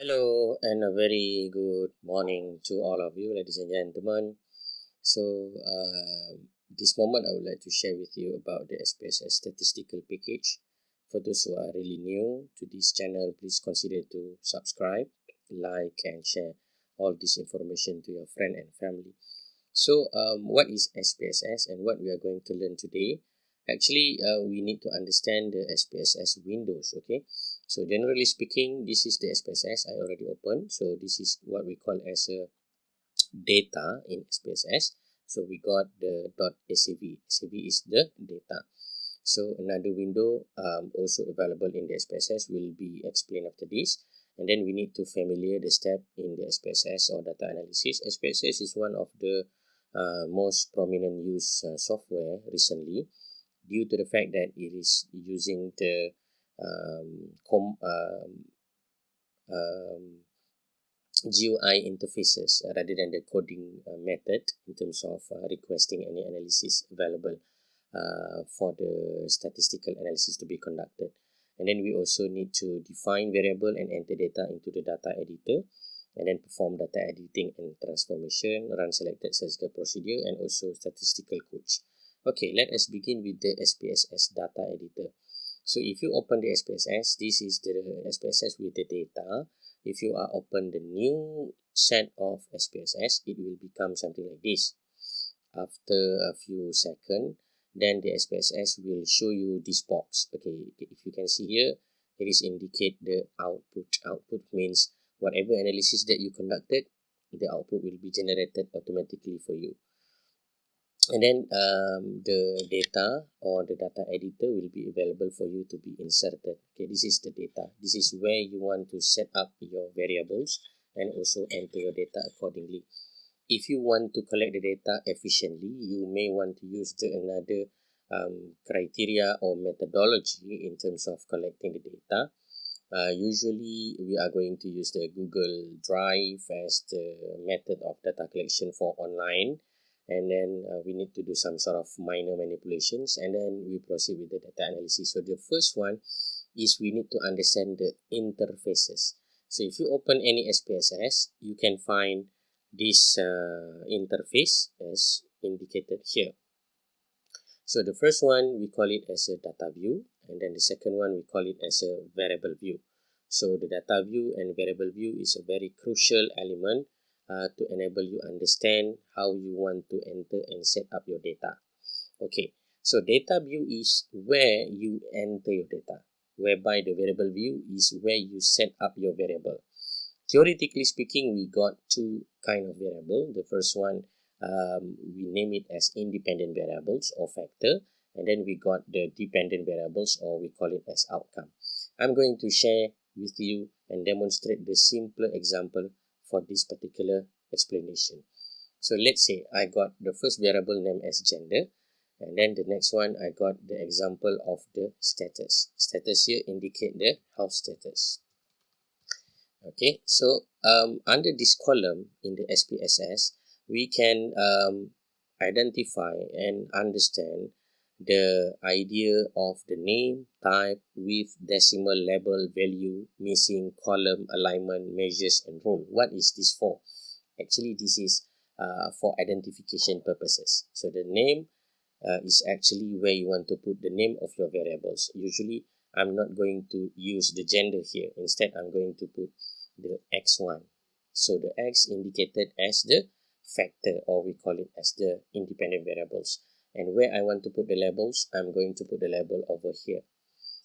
Hello and a very good morning to all of you, ladies and gentlemen. So, uh, this moment I would like to share with you about the SPSS statistical package. For those who are really new to this channel, please consider to subscribe, like, and share all this information to your friend and family. So, um, what is SPSS and what we are going to learn today? Actually, uh, we need to understand the SPSS windows, okay? So generally speaking, this is the SPSS I already opened. So this is what we call as a data in SPSS. So we got the .sav. sav is the data. So another window um, also available in the SPSS will be explained after this. And then we need to familiar the step in the SPSS or data analysis. SPSS is one of the uh, most prominent used uh, software recently due to the fact that it is using the um, com, um, um, GUI interfaces rather than the coding uh, method in terms of uh, requesting any analysis available uh, for the statistical analysis to be conducted. And then we also need to define variable and enter data into the data editor and then perform data editing and transformation, run selected statistical procedure and also statistical codes. Okay, let us begin with the SPSS data editor. So if you open the SPSS, this is the SPSS with the data. If you are open the new set of SPSS, it will become something like this. After a few seconds, then the SPSS will show you this box. Okay, if you can see here, it is indicate the output. Output means whatever analysis that you conducted, the output will be generated automatically for you and then um, the data or the data editor will be available for you to be inserted. Okay this is the data. This is where you want to set up your variables and also enter your data accordingly. If you want to collect the data efficiently you may want to use the another um, criteria or methodology in terms of collecting the data. Uh, usually we are going to use the google drive as the method of data collection for online and then uh, we need to do some sort of minor manipulations and then we proceed with the data analysis. So the first one is we need to understand the interfaces. So if you open any SPSS you can find this uh, interface as indicated here. So the first one we call it as a data view and then the second one we call it as a variable view. So the data view and variable view is a very crucial element uh, to enable you understand how you want to enter and set up your data. Okay, so data view is where you enter your data, whereby the variable view is where you set up your variable. Theoretically speaking, we got two kind of variable. The first one, um, we name it as independent variables or factor, and then we got the dependent variables or we call it as outcome. I'm going to share with you and demonstrate the simpler example for this particular explanation. So let's say I got the first variable name as gender and then the next one I got the example of the status. Status here indicate the house status. Okay, so um, under this column in the SPSS, we can um, identify and understand the idea of the name, type, with decimal label, value, missing, column, alignment, measures, and role. What is this for? Actually, this is uh, for identification purposes. So the name uh, is actually where you want to put the name of your variables. Usually, I'm not going to use the gender here. Instead, I'm going to put the x1. So the x indicated as the factor or we call it as the independent variables and where I want to put the labels I'm going to put the label over here.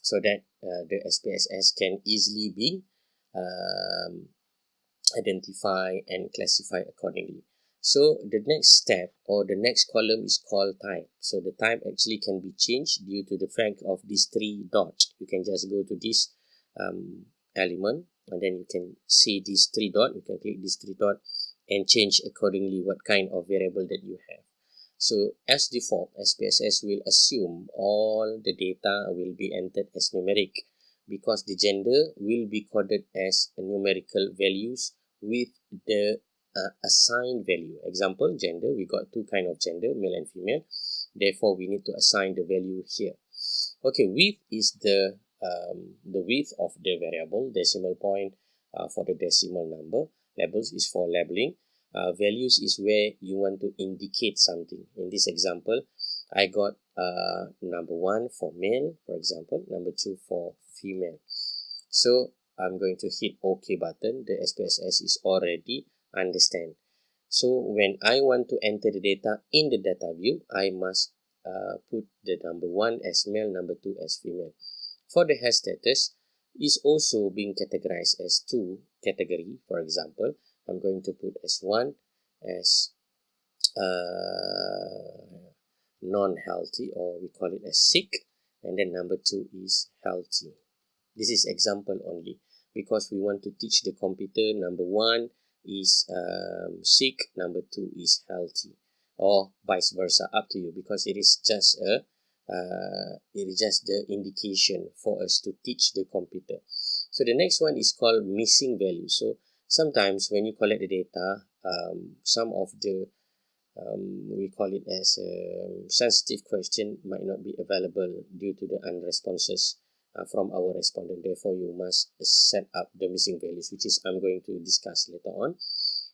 So that uh, the SPSS can easily be um, identified and classified accordingly. So the next step or the next column is called type. So the type actually can be changed due to the fact of these three dots. You can just go to this um, element and then you can see these three dot you can click this three dot and change accordingly what kind of variable that you have so as default, SPSS will assume all the data will be entered as numeric because the gender will be coded as numerical values with the uh, assigned value. Example, gender, we got two kind of gender, male and female. Therefore, we need to assign the value here. Okay, width is the um, the width of the variable, decimal point, uh, for the decimal number. Labels is for labeling. Uh, values is where you want to indicate something. In this example, I got uh, number one for male, for example, number two for female. So I'm going to hit OK button. The SPSS is already understand. So when I want to enter the data in the data view, I must uh, put the number one as male, number two as female. For the hash status, is also being categorized as two category. For example, I'm going to put as one as uh, non-healthy or we call it as sick and then number two is healthy. This is example only because we want to teach the computer number one is um, sick, number two is healthy or vice versa up to you because it is just a uh, it is just the indication for us to teach the computer. So the next one is called missing value. So sometimes when you collect the data, um, some of the um, we call it as a sensitive question might not be available due to the unresponses uh, from our respondent. Therefore, you must set up the missing values, which is I'm going to discuss later on.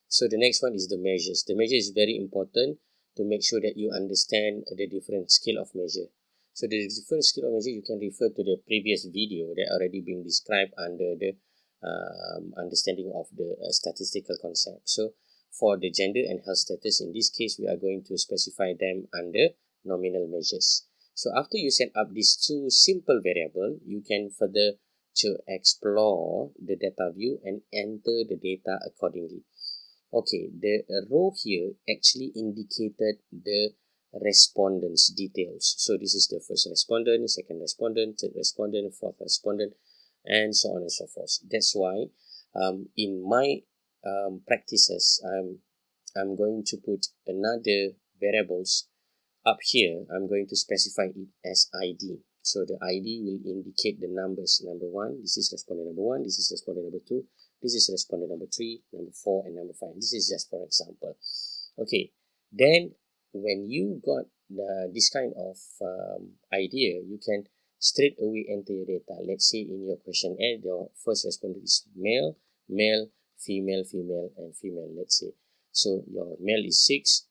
So the next one is the measures. The measure is very important to make sure that you understand the different scale of measure. So the different scale of measure, you can refer to the previous video that already been described under the um, understanding of the uh, statistical concept. So for the gender and health status, in this case, we are going to specify them under nominal measures. So after you set up these two simple variable, you can further to explore the data view and enter the data accordingly. Okay, the row here actually indicated the respondents details. So this is the first respondent, second respondent, third respondent, fourth respondent, and so on and so forth. That's why um, in my um, practices, I'm, I'm going to put another variables up here, I'm going to specify it as ID. So the ID will indicate the numbers. Number one, this is respondent number one, this is respondent number two, this is respondent number three, number four, and number five. This is just for example. Okay, then when you got the, this kind of um, idea, you can straight away enter your data. Let's say in your questionnaire, your first respondent is male, male, female, female, and female, let's say. So your male is 6,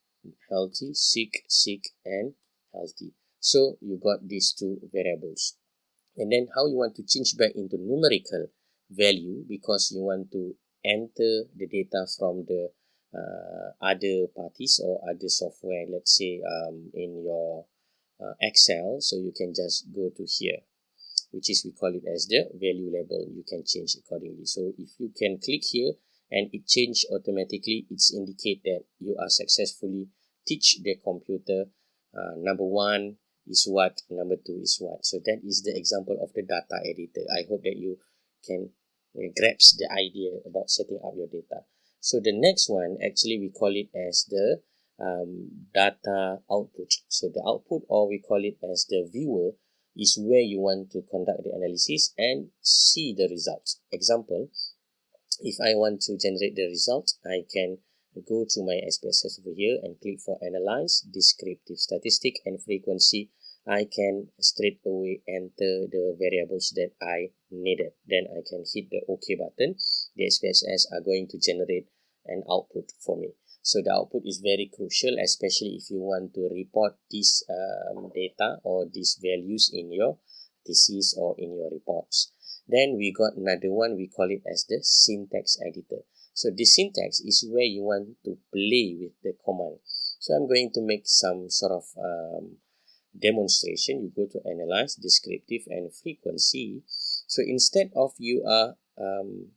healthy, sick, sick, and healthy. So you got these two variables. And then how you want to change back into numerical value because you want to enter the data from the uh, other parties or other software, let's say um, in your uh, Excel. So you can just go to here, which is we call it as the value label. You can change accordingly. So if you can click here and it change automatically it's indicate that you are successfully teach the computer uh, number one is what number two is what so that is the example of the data editor i hope that you can uh, grasp the idea about setting up your data so the next one actually we call it as the um, data output so the output or we call it as the viewer is where you want to conduct the analysis and see the results example if I want to generate the result, I can go to my SPSS over here and click for analyze, descriptive statistic and frequency. I can straight away enter the variables that I needed. Then I can hit the OK button. The SPSS are going to generate an output for me. So the output is very crucial, especially if you want to report this um, data or these values in your thesis or in your reports. Then we got another one, we call it as the syntax editor. So the syntax is where you want to play with the command. So I'm going to make some sort of um, demonstration. You go to analyze, descriptive and frequency. So instead of you are um,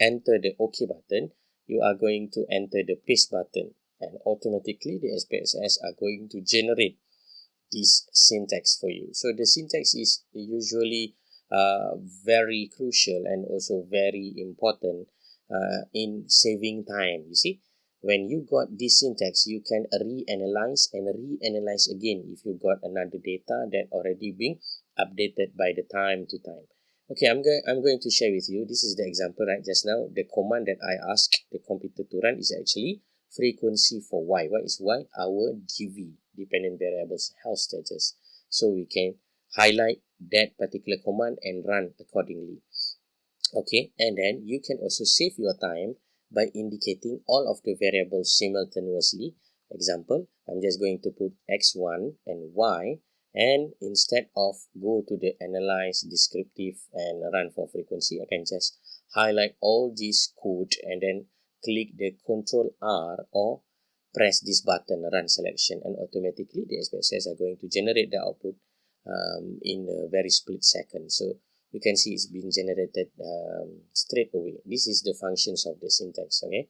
enter the OK button, you are going to enter the paste button and automatically the SPSS are going to generate this syntax for you. So the syntax is usually uh, very crucial and also very important uh, in saving time. You see, when you got this syntax, you can reanalyze and reanalyze again if you got another data that already being updated by the time to time. Okay, I'm going I'm going to share with you. This is the example right just now. The command that I asked the computer to run is actually frequency for y. What is y? Our DV, dependent variables health status. So we can highlight that particular command and run accordingly. okay and then you can also save your time by indicating all of the variables simultaneously example i'm just going to put x1 and y and instead of go to the analyze descriptive and run for frequency i can just highlight all this code and then click the control r or press this button run selection and automatically the SPSS are going to generate the output um, in a very split second. So you can see it's being generated um, straight away. This is the functions of the syntax okay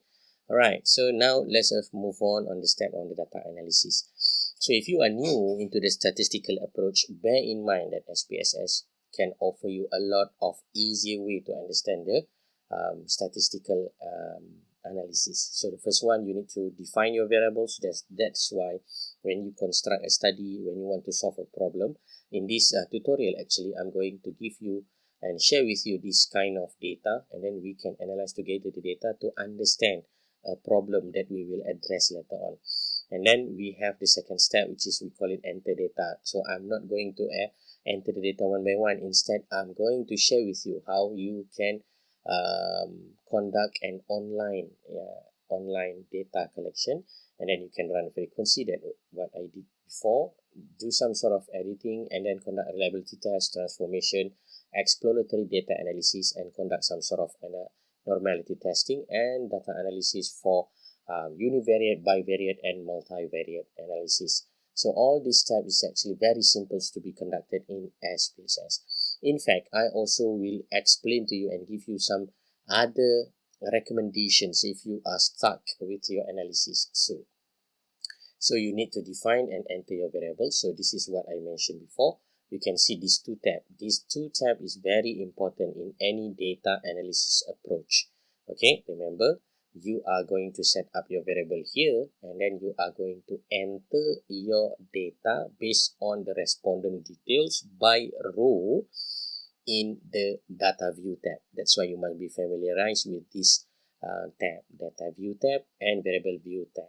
all right so now let's move on on the step on the data analysis so if you are new into the statistical approach bear in mind that SPSS can offer you a lot of easier way to understand the um, statistical um, analysis. So the first one, you need to define your variables. That's, that's why when you construct a study, when you want to solve a problem, in this uh, tutorial actually, I'm going to give you and share with you this kind of data and then we can analyze together the data to understand a problem that we will address later on. And then we have the second step, which is we call it enter data. So I'm not going to uh, enter the data one by one. Instead, I'm going to share with you how you can um, conduct an online yeah, online data collection and then you can run frequency that what I did before do some sort of editing and then conduct reliability test transformation exploratory data analysis and conduct some sort of uh, normality testing and data analysis for um, univariate bivariate and multivariate analysis. So all these steps is actually very simple to be conducted in SPSS in fact i also will explain to you and give you some other recommendations if you are stuck with your analysis so so you need to define and enter your variables so this is what i mentioned before you can see these two tab these two tab is very important in any data analysis approach okay remember you are going to set up your variable here and then you are going to enter your data based on the respondent details by row in the data view tab. That's why you must be familiarized with this uh, tab, data view tab and variable view tab.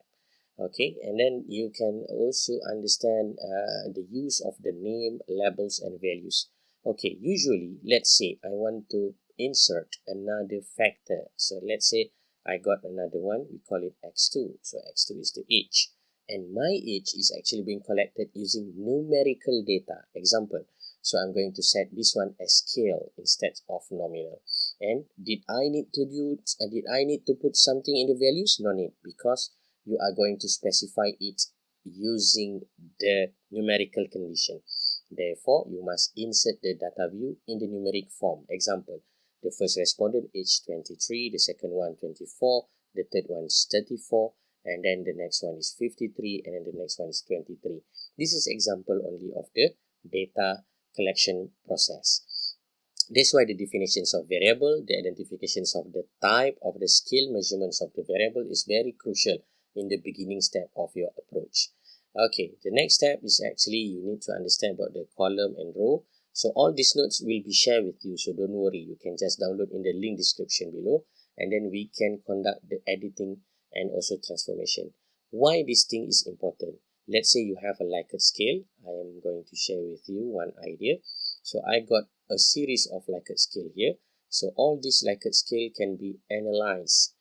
Okay, and then you can also understand uh, the use of the name, labels, and values. Okay, usually, let's say I want to insert another factor. So let's say I got another one, we call it x2. So x2 is the age. And my age is actually being collected using numerical data. Example, so I'm going to set this one as scale instead of nominal. And did I need to do, uh, did I need to put something in the values? No need because you are going to specify it using the numerical condition. Therefore, you must insert the data view in the numeric form. Example, the first respondent age 23, the second one 24, the third one is 34, and then the next one is 53, and then the next one is 23. This is example only of the data collection process. That's why the definitions of variable, the identifications of the type of the scale measurements of the variable is very crucial in the beginning step of your approach. Okay, the next step is actually you need to understand about the column and row. So all these notes will be shared with you, so don't worry. You can just download in the link description below and then we can conduct the editing and also transformation. Why this thing is important? let's say you have a Likert scale I am going to share with you one idea so I got a series of Likert scale here so all these Likert scale can be analyzed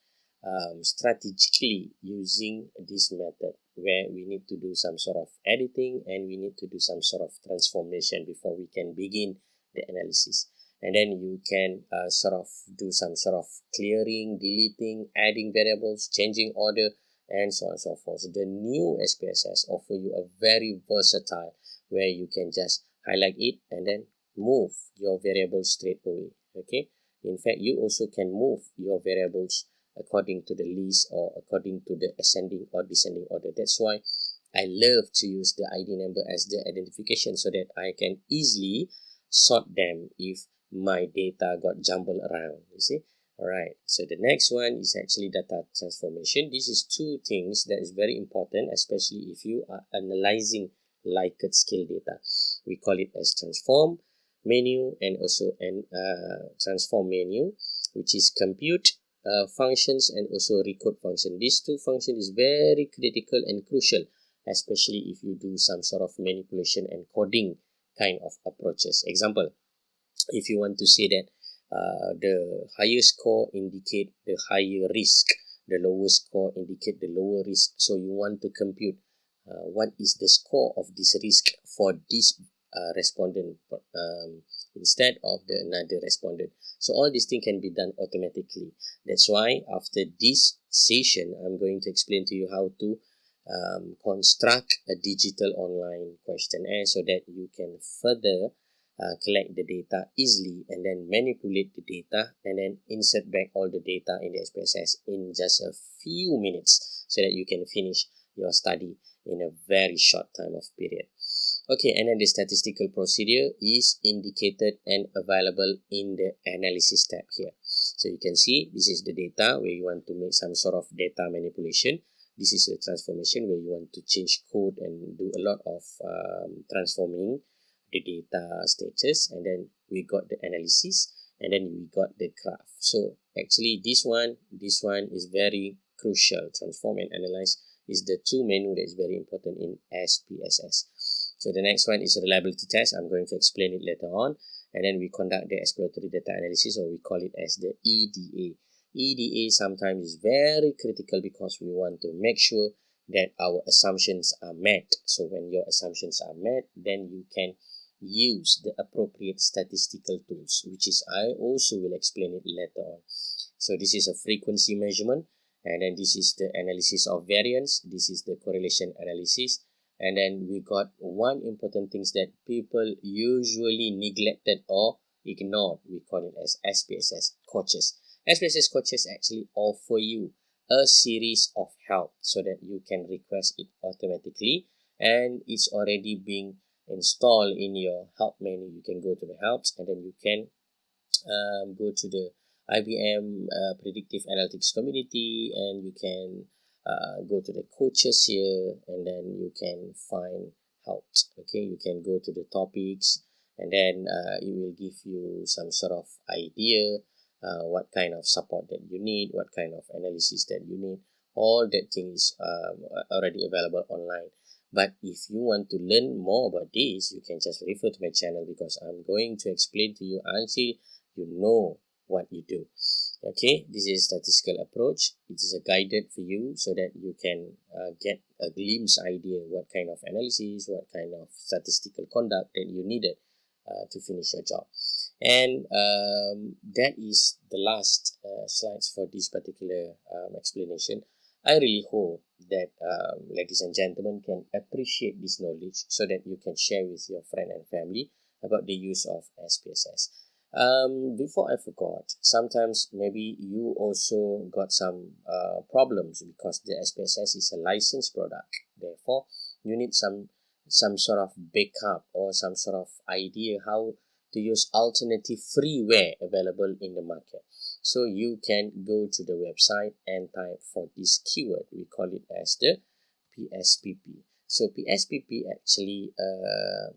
um, strategically using this method where we need to do some sort of editing and we need to do some sort of transformation before we can begin the analysis and then you can uh, sort of do some sort of clearing deleting adding variables changing order and so on and so forth. The new SPSS offer you a very versatile where you can just highlight it and then move your variables straight away. Okay. In fact, you also can move your variables according to the list or according to the ascending or descending order. That's why I love to use the ID number as the identification so that I can easily sort them if my data got jumbled around. You see, Alright, so the next one is actually data transformation. This is two things that is very important, especially if you are analyzing Likert scale data. We call it as transform menu and also an uh, transform menu, which is compute uh, functions and also recode function. These two functions is very critical and crucial, especially if you do some sort of manipulation and coding kind of approaches. Example, if you want to say that uh, the higher score indicate the higher risk the lower score indicate the lower risk so you want to compute uh, what is the score of this risk for this uh, respondent um, instead of the another respondent so all these things can be done automatically that's why after this session i'm going to explain to you how to um, construct a digital online questionnaire so that you can further uh, collect the data easily and then manipulate the data and then insert back all the data in the SPSS in just a few minutes so that you can finish your study in a very short time of period. Okay, and then the statistical procedure is indicated and available in the analysis tab here. So you can see this is the data where you want to make some sort of data manipulation. This is the transformation where you want to change code and do a lot of um, transforming the data status and then we got the analysis and then we got the graph so actually this one this one is very crucial transform and analyze is the two menu that is very important in SPSS so the next one is a reliability test. I'm going to explain it later on. And then we conduct the exploratory data analysis or we call it as the EDA EDA sometimes is very critical because we want to make sure that our assumptions are met. So when your assumptions are met then you can use the appropriate statistical tools which is I also will explain it later on. So this is a frequency measurement. And then this is the analysis of variance. This is the correlation analysis and then we got one important things that people usually neglected or ignored. We call it as SPSS coaches. SPSS coaches actually offer you a series of help so that you can request it automatically. And it's already being installed in your help menu. You can go to the helps and then you can um, go to the IBM uh, predictive analytics community and you can uh, go to the coaches here and then you can find help okay? You can go to the topics and then uh, it will give you some sort of idea uh, what kind of support that you need what kind of analysis that you need. All that things um, already available online. But if you want to learn more about this you can just refer to my channel because i'm going to explain to you until you know what you do okay this is statistical approach. It is a guided for you so that you can uh, get a glimpse idea what kind of analysis what kind of statistical conduct that you needed uh, to finish your job. And um, that is the last uh, slides for this particular um, explanation. I really hope that um, ladies and gentlemen can appreciate this knowledge so that you can share with your friend and family about the use of SPSS. Um, before I forgot, sometimes maybe you also got some uh, problems because the SPSS is a licensed product. Therefore, you need some some sort of backup or some sort of idea how to use alternative freeware available in the market. So you can go to the website and type for this keyword. We call it as the PSPP. So PSPP actually uh,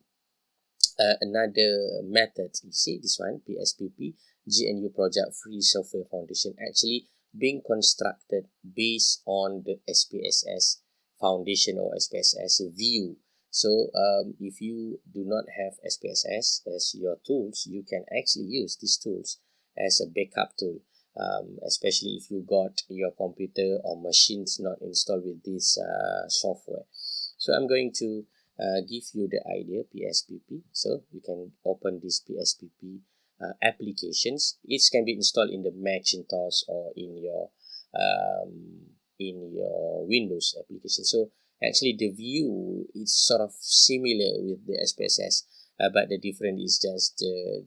uh, another method. You see this one PSPP GNU Project Free Software Foundation actually being constructed based on the SPSS Foundation or SPSS view so um, if you do not have SPSS as your tools, you can actually use these tools as a backup tool, um, especially if you got your computer or machines not installed with this uh, software. So I'm going to uh, give you the idea PSPP. So you can open this PSPP uh, applications. It can be installed in the Macintosh or in your um, in your Windows application. So actually the view is sort of similar with the SPSS uh, but the difference is just the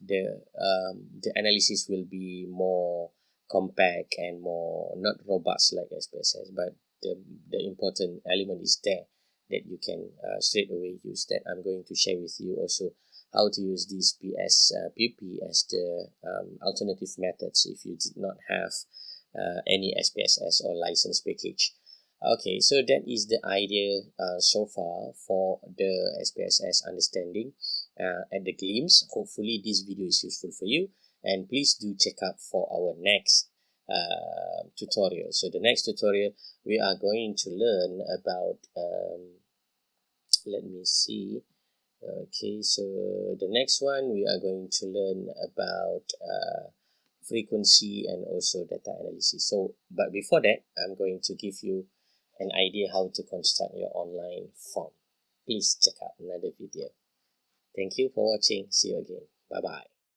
the um, the analysis will be more compact and more not robust like SPSS but the, the important element is there that you can uh, straight away use that. I'm going to share with you also how to use this PSPP uh, as the um, alternative methods if you did not have uh, any SPSS or license package. Okay so that is the idea uh, so far for the SPSS understanding uh, at the glimpse. Hopefully this video is useful for you and please do check out for our next uh, tutorial. So the next tutorial we are going to learn about um, let me see. Okay so the next one we are going to learn about uh, frequency and also data analysis. So but before that I'm going to give you an idea how to construct your online form. Please check out another video. Thank you for watching. See you again. Bye bye